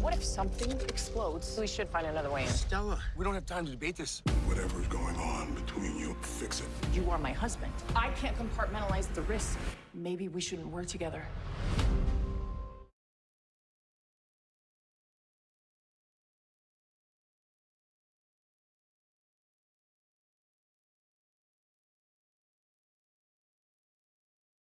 What if something explodes? We should find another way in. Stella, we don't have time to debate this. Whatever is going on between you, fix it. You are my husband. I can't compartmentalize the risk. Maybe we shouldn't work together.